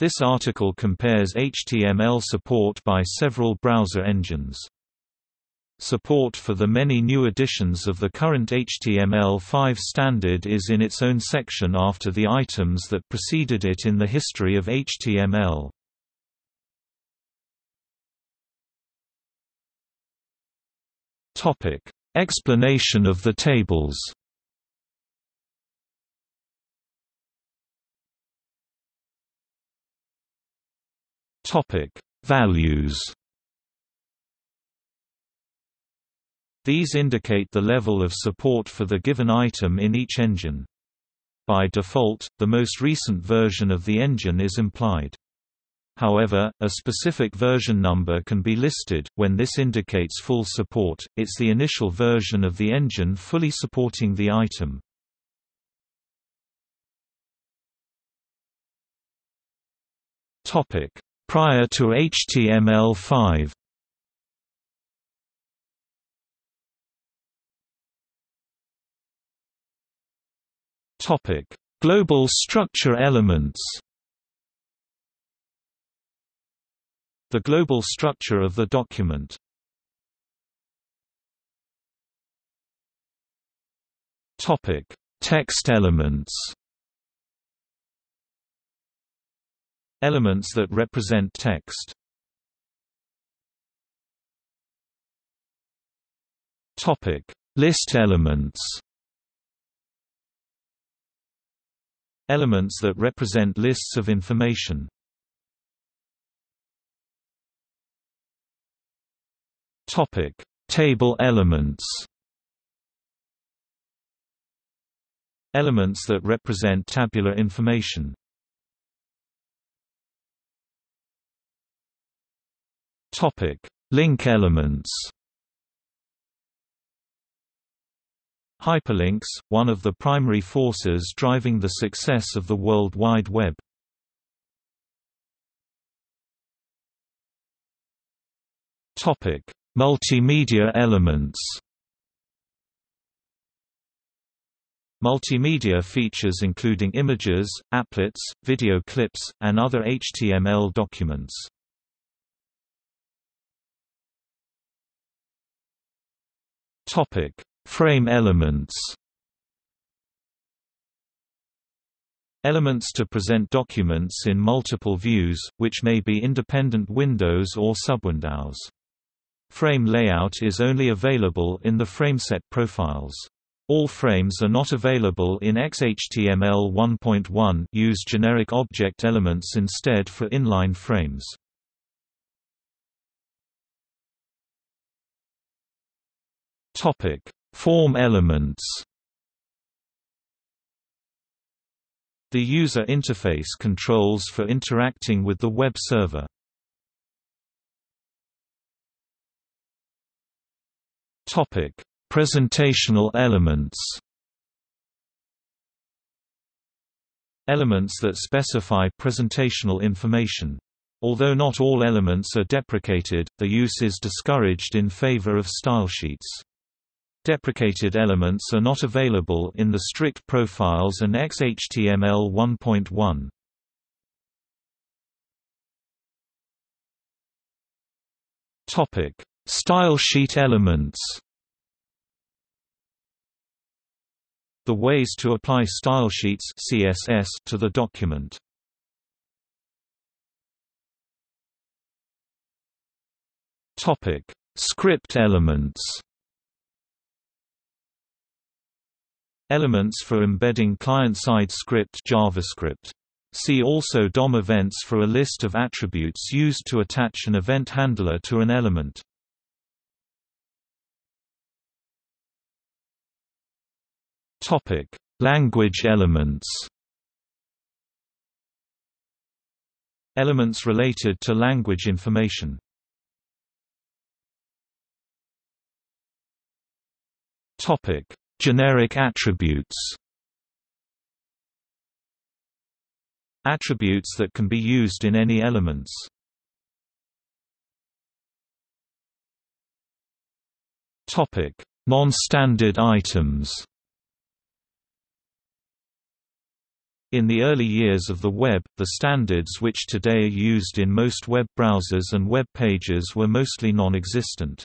This article compares HTML support by several browser engines. Support for the many new editions of the current HTML5 standard is in its own section after the items that preceded it in the history of HTML. Explanation of the tables. Topic: Values. These indicate the level of support for the given item in each engine. By default, the most recent version of the engine is implied. However, a specific version number can be listed, when this indicates full support, it's the initial version of the engine fully supporting the item. Prior to HTML5 Topic: Global structure elements. The global structure of the document. Topic: Text elements. Elements that represent text. Topic: List elements. Elements that represent lists of information. Topic: Table elements. Elements that represent tabular information. Topic: Link elements. Hyperlinks, one of the primary forces driving the success of the World Wide Web. Topic: Multimedia elements Multimedia features including images, applets, video clips, and other HTML documents. Topic: Frame elements Elements to present documents in multiple views, which may be independent windows or subwindows. Frame layout is only available in the frameset profiles. All frames are not available in XHTML 1.1 use generic object elements instead for inline frames. Topic: Form elements The user interface controls for interacting with the web server. Topic: Presentational elements. Elements that specify presentational information. Although not all elements are deprecated, the use is discouraged in favor of stylesheets. Deprecated elements are not available in the strict profiles and XHTML 1.1. Topic: Style sheet elements. The ways to apply stylesheets (CSS) to the document. Topic: Script elements. Elements for embedding client-side script JavaScript. See also DOM events for a list of attributes used to attach an event handler to an element. Topic: Language elements. Elements related to language information. Topic: Generic attributes Attributes that can be used in any elements. Non-standard items. In the early years of the web, the standards which today are used in most web browsers and web pages were mostly non-existent.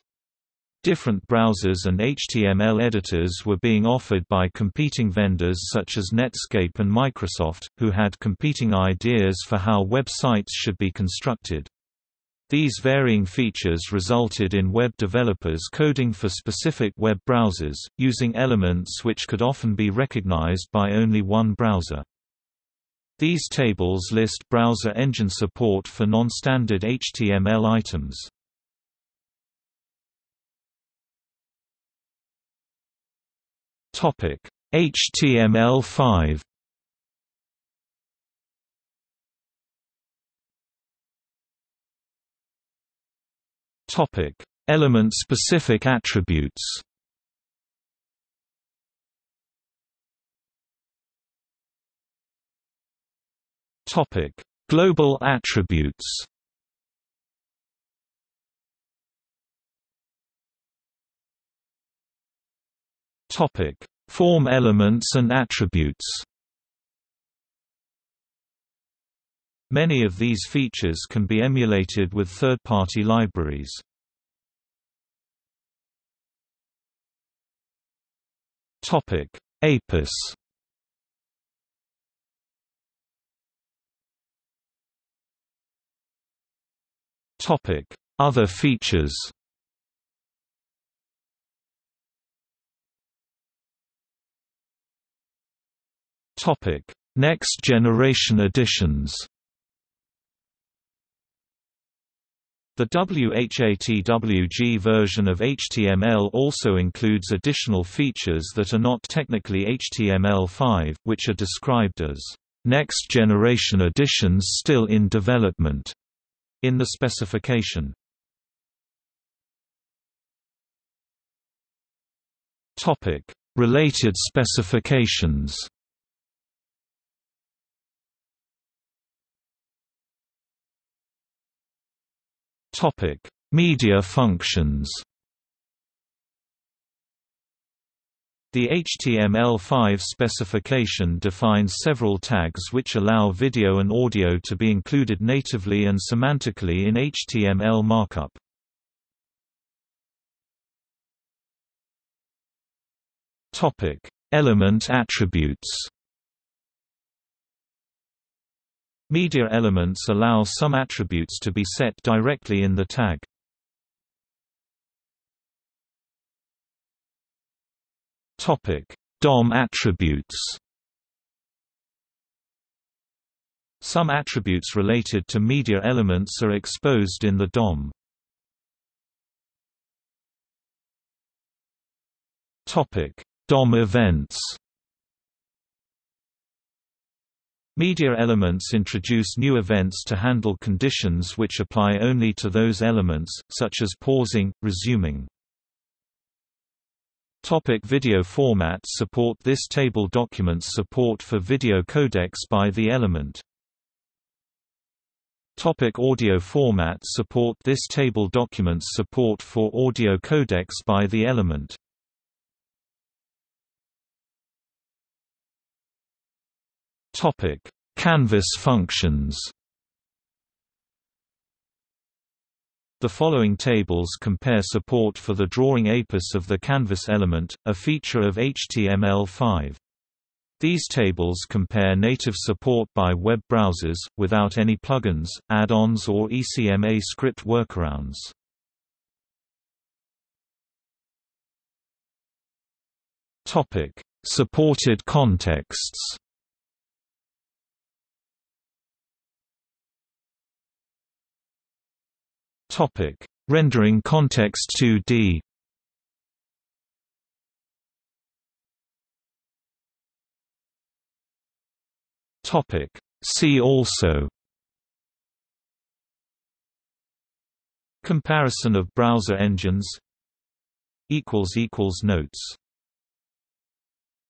Different browsers and HTML editors were being offered by competing vendors such as Netscape and Microsoft, who had competing ideas for how websites should be constructed. These varying features resulted in web developers coding for specific web browsers, using elements which could often be recognized by only one browser. These tables list browser engine support for non-standard HTML items. Topic: HTML5 Topic: Element-specific attributes. Topic: Global attributes. Topic: Form elements and attributes. Many of these features can be emulated with third-party libraries. Topic: APIS. Topic: Other features. Topic: Next generation editions. The WHATWG version of HTML also includes additional features that are not technically HTML5, which are described as next generation editions still in development in the specification. Topic: Related specifications. Topic: Media functions. The HTML5 specification defines several tags which allow video and audio to be included natively and semantically in HTML markup. Topic: Element attributes. Media elements allow some attributes to be set directly in the tag. Topic: DOM attributes. Some attributes related to media elements are exposed in the DOM. Topic: DOM events. Media elements introduce new events to handle conditions which apply only to those elements, such as pausing, resuming. Topic video formats Support This table documents support for video codecs by the element. Topic audio formats Support This table documents support for audio codecs by the element. Topic: Canvas functions. The following tables compare support for the drawing APIS of the canvas element, a feature of HTML5. These tables compare native support by web browsers, without any plugins, add-ons or ECMA script workarounds. Supported contexts Topic: Rendering context 2D. Topic: See also. Comparison of browser engines. Notes